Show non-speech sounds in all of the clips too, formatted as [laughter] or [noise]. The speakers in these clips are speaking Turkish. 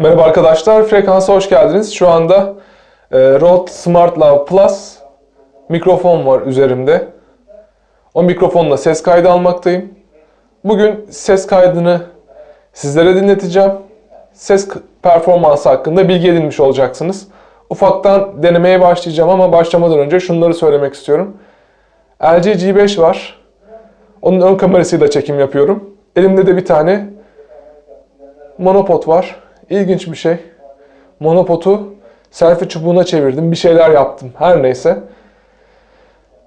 Merhaba arkadaşlar, Frekans'a hoş geldiniz. Şu anda e, Rode Smart Plus mikrofon var üzerimde. O mikrofonla ses kaydı almaktayım. Bugün ses kaydını sizlere dinleteceğim. Ses performansı hakkında bilgi edinmiş olacaksınız. Ufaktan denemeye başlayacağım ama başlamadan önce şunları söylemek istiyorum. LG G5 var. Onun ön kamerasıyla çekim yapıyorum. Elimde de bir tane monopod var. İlginç bir şey. Monopodu selfie çubuğuna çevirdim. Bir şeyler yaptım. Her neyse.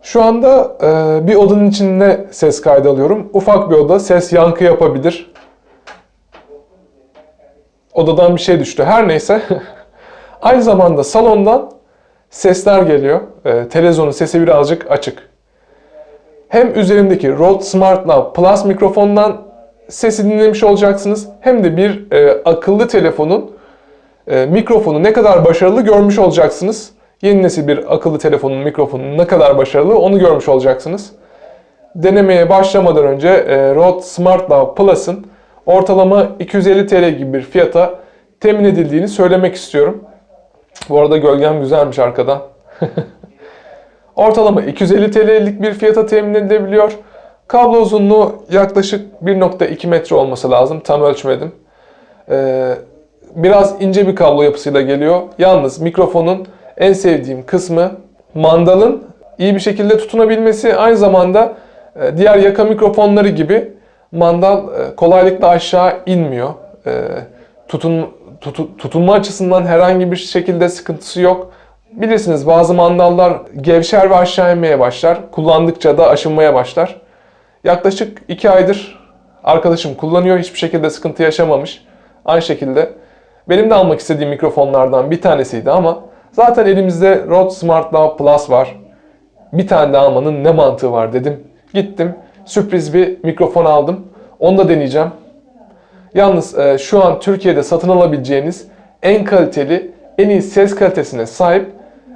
Şu anda e, bir odanın içinde ses kaydı alıyorum. Ufak bir oda. Ses yankı yapabilir. Odadan bir şey düştü. Her neyse. [laughs] Aynı zamanda salondan sesler geliyor. E, televizyonun sesi birazcık açık. Hem üzerimdeki Rode Smart Lav Plus mikrofondan sesi dinlemiş olacaksınız. Hem de bir e, akıllı telefonun e, mikrofonu ne kadar başarılı görmüş olacaksınız. Yeni nesil bir akıllı telefonun mikrofonu ne kadar başarılı onu görmüş olacaksınız. Denemeye başlamadan önce e, Rode Smart Lav Plus'ın ortalama 250 TL gibi bir fiyata temin edildiğini söylemek istiyorum. Bu arada gölgem güzelmiş arkadan. [laughs] Ortalama 250 TL'lik bir fiyata temin edilebiliyor. Kablo uzunluğu yaklaşık 1.2 metre olması lazım. Tam ölçmedim. Ee, biraz ince bir kablo yapısıyla geliyor. Yalnız mikrofonun en sevdiğim kısmı mandalın iyi bir şekilde tutunabilmesi. Aynı zamanda e, diğer yaka mikrofonları gibi mandal e, kolaylıkla aşağı inmiyor. E, tutun, tutu- tutunma açısından herhangi bir şekilde sıkıntısı yok. Bilirsiniz bazı mandallar gevşer ve aşağı inmeye başlar. Kullandıkça da aşınmaya başlar. Yaklaşık 2 aydır arkadaşım kullanıyor. Hiçbir şekilde sıkıntı yaşamamış. Aynı şekilde benim de almak istediğim mikrofonlardan bir tanesiydi ama zaten elimizde Rode Smart Lav Plus var. Bir tane de almanın ne mantığı var dedim. Gittim sürpriz bir mikrofon aldım. Onu da deneyeceğim. Yalnız e, şu an Türkiye'de satın alabileceğiniz en kaliteli, en iyi ses kalitesine sahip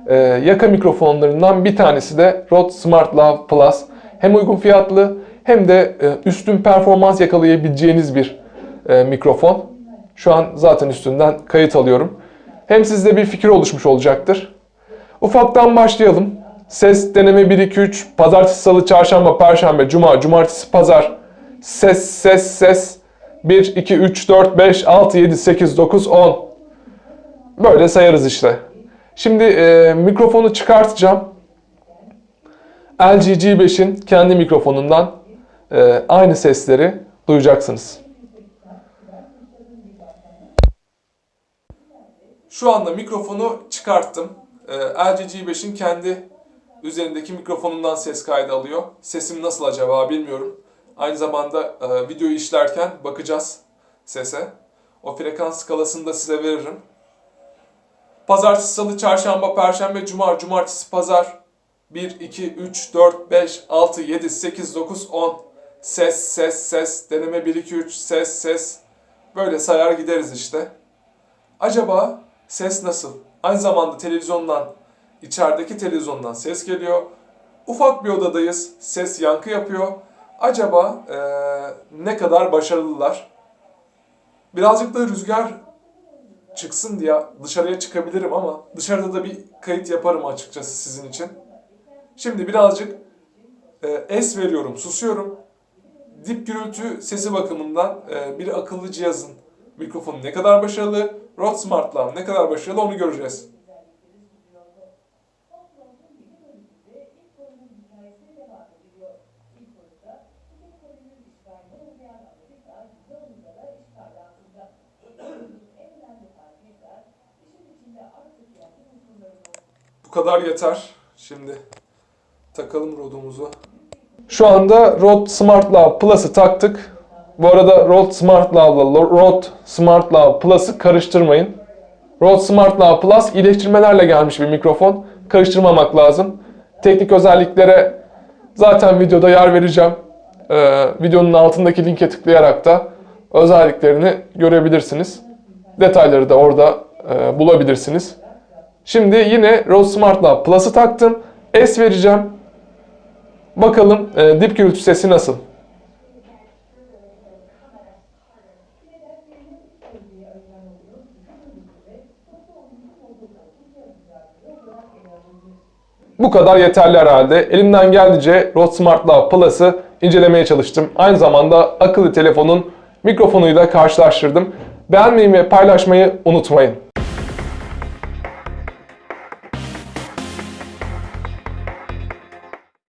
e, yaka mikrofonlarından bir tanesi de Rode Smart Lav Plus. Hem uygun fiyatlı hem de e, üstün performans yakalayabileceğiniz bir e, mikrofon. Şu an zaten üstünden kayıt alıyorum. Hem sizde bir fikir oluşmuş olacaktır. Ufaktan başlayalım. Ses deneme 1-2-3, pazartesi, salı, çarşamba, perşembe, cuma, cumartesi, pazar. Ses, ses, ses. 1, 2, 3, 4, 5, 6, 7, 8, 9, 10. Böyle sayarız işte. Şimdi e, mikrofonu çıkartacağım. LG G5'in kendi mikrofonundan e, aynı sesleri duyacaksınız. Şu anda mikrofonu çıkarttım. E, LG G5'in kendi üzerindeki mikrofonundan ses kaydı alıyor. Sesim nasıl acaba bilmiyorum. Aynı zamanda e, videoyu işlerken bakacağız sese. O frekans skalasını da size veririm. Pazartesi, salı, çarşamba, perşembe, cuma, cumartesi, pazar. 1, 2, 3, 4, 5, 6, 7, 8, 9, 10. Ses, ses, ses. Deneme 1, 2, 3, ses, ses. Böyle sayar gideriz işte. Acaba ses nasıl? Aynı zamanda televizyondan, içerideki televizyondan ses geliyor. Ufak bir odadayız. Ses yankı yapıyor. Acaba eee, ne kadar başarılılar? Birazcık da rüzgar çıksın diye dışarıya çıkabilirim ama dışarıda da bir kayıt yaparım açıkçası sizin için. Şimdi birazcık e, es veriyorum, susuyorum. Dip gürültü sesi bakımından e, bir akıllı cihazın mikrofonu ne kadar başarılı, Rode Smart Lav ne kadar başarılı onu göreceğiz. Bu kadar yeter. Şimdi takalım Rode'umuzu. Şu anda Rode Smart Lav Plus'ı taktık. Bu arada Rode Smart Lav'la Rode Smart Lav Plus'ı karıştırmayın. Rode Smart Lav Plus iyileştirmelerle gelmiş bir mikrofon. Karıştırmamak lazım. Teknik özelliklere zaten videoda yer vereceğim. Ee, videonun altındaki linke tıklayarak da özelliklerini görebilirsiniz. Detayları da orada e, bulabilirsiniz. Şimdi yine Rode Smart Lav Plus'ı taktım. S vereceğim. Bakalım e, dip gürültü sesi nasıl? Bu kadar yeterli herhalde. Elimden geldiğince Rode Smart Plus'ı incelemeye çalıştım. Aynı zamanda akıllı telefonun mikrofonuyla karşılaştırdım. Beğenmeyi ve paylaşmayı unutmayın.